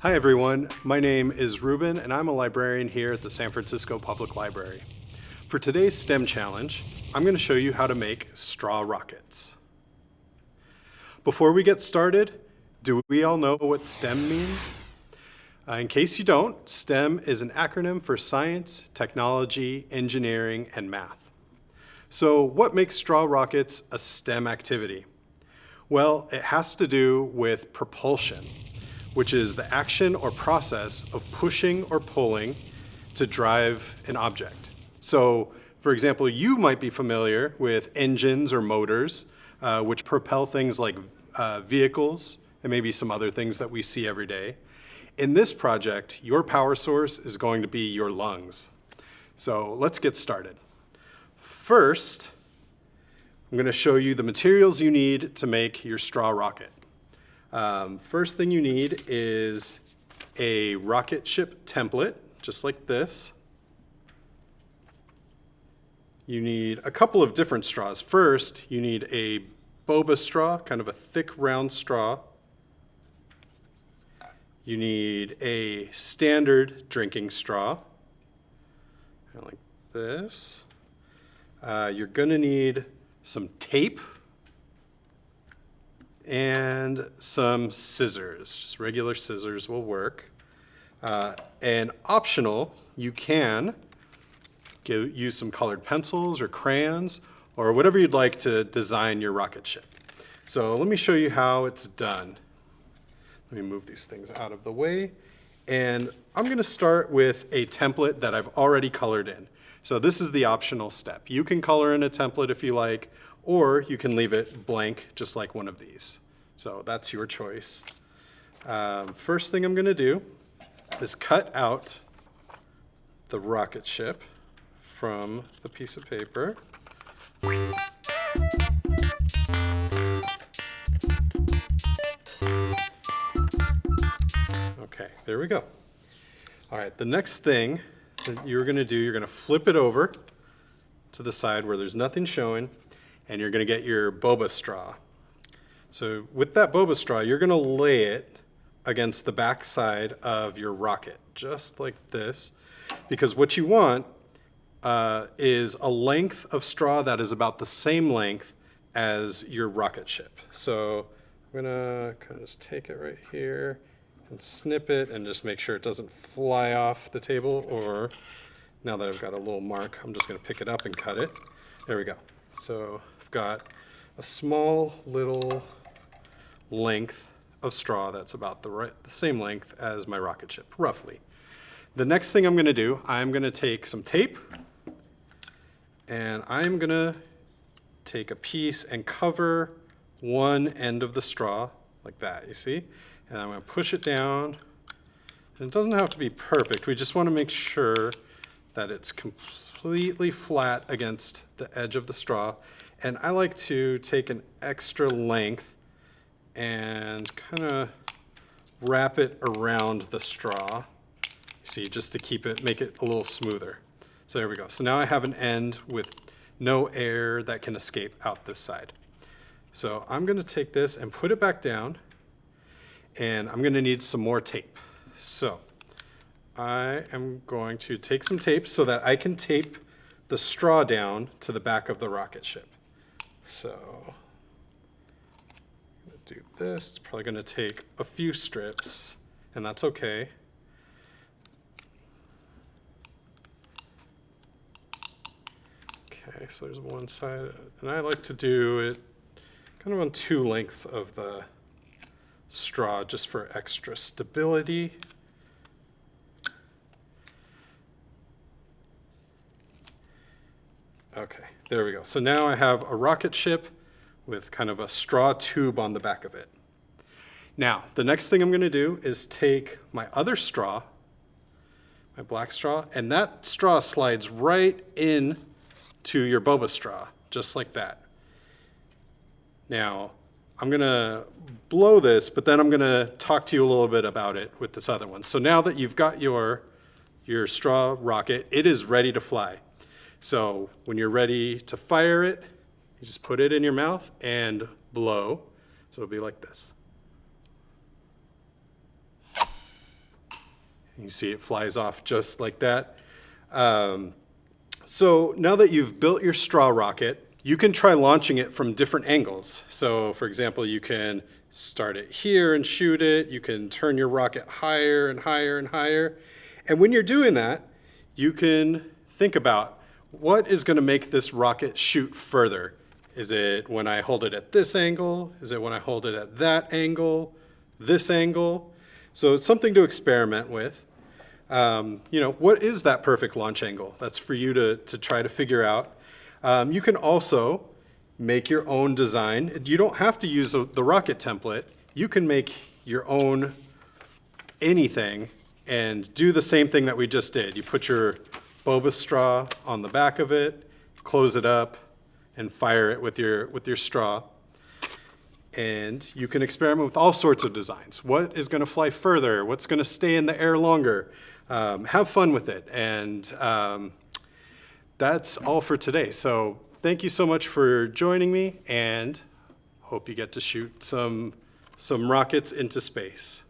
Hi everyone, my name is Ruben and I'm a librarian here at the San Francisco Public Library. For today's STEM challenge, I'm going to show you how to make straw rockets. Before we get started, do we all know what STEM means? Uh, in case you don't, STEM is an acronym for science, technology, engineering, and math. So what makes straw rockets a STEM activity? Well, it has to do with propulsion, which is the action or process of pushing or pulling to drive an object. So, for example, you might be familiar with engines or motors, uh, which propel things like uh, vehicles and maybe some other things that we see every day. In this project, your power source is going to be your lungs. So let's get started. First, I'm going to show you the materials you need to make your straw rocket. Um, first thing you need is a rocket ship template, just like this. You need a couple of different straws. First, you need a boba straw, kind of a thick round straw. You need a standard drinking straw, kind of like this. Uh, you're gonna need some tape and some scissors. Just regular scissors will work. Uh, and optional, you can use some colored pencils or crayons or whatever you'd like to design your rocket ship. So let me show you how it's done. Let me move these things out of the way. And I'm gonna start with a template that I've already colored in. So this is the optional step. You can color in a template if you like, or you can leave it blank, just like one of these. So that's your choice. Um, first thing I'm gonna do is cut out the rocket ship from the piece of paper. Okay, there we go. All right, the next thing that you're gonna do, you're gonna flip it over to the side where there's nothing showing, and you're gonna get your boba straw. So with that boba straw, you're gonna lay it against the back side of your rocket, just like this, because what you want uh, is a length of straw that is about the same length as your rocket ship. So I'm gonna kind of just take it right here and snip it and just make sure it doesn't fly off the table or now that I've got a little mark, I'm just gonna pick it up and cut it. There we go. So I've got a small little length of straw that's about the, right, the same length as my rocket ship, roughly. The next thing I'm gonna do, I'm gonna take some tape and I'm gonna take a piece and cover one end of the straw like that, you see? And I'm gonna push it down. And it doesn't have to be perfect. We just wanna make sure that it's completely flat against the edge of the straw. And I like to take an extra length and kind of wrap it around the straw. See, just to keep it, make it a little smoother. So there we go. So now I have an end with no air that can escape out this side. So I'm gonna take this and put it back down and I'm gonna need some more tape. So I am going to take some tape so that I can tape the straw down to the back of the rocket ship. So do this. It's probably gonna take a few strips and that's okay. Okay, so there's one side, and I like to do it kind of on two lengths of the straw just for extra stability. Okay, there we go. So now I have a rocket ship with kind of a straw tube on the back of it. Now, the next thing I'm gonna do is take my other straw, my black straw, and that straw slides right in to your boba straw, just like that. Now, I'm gonna blow this, but then I'm gonna talk to you a little bit about it with this other one. So now that you've got your, your straw rocket, it is ready to fly. So when you're ready to fire it, you just put it in your mouth and blow. So it'll be like this. You see it flies off just like that. Um, so now that you've built your straw rocket, you can try launching it from different angles. So for example, you can start it here and shoot it. You can turn your rocket higher and higher and higher. And when you're doing that, you can think about what is gonna make this rocket shoot further? Is it when I hold it at this angle? Is it when I hold it at that angle? This angle? So it's something to experiment with. Um, you know, what is that perfect launch angle? That's for you to, to try to figure out. Um, you can also make your own design. You don't have to use the the rocket template. You can make your own anything and do the same thing that we just did. You put your boba straw on the back of it, close it up, and fire it with your, with your straw. And you can experiment with all sorts of designs. What is going to fly further? What's going to stay in the air longer? Um, have fun with it. And um, that's all for today. So thank you so much for joining me and hope you get to shoot some, some rockets into space.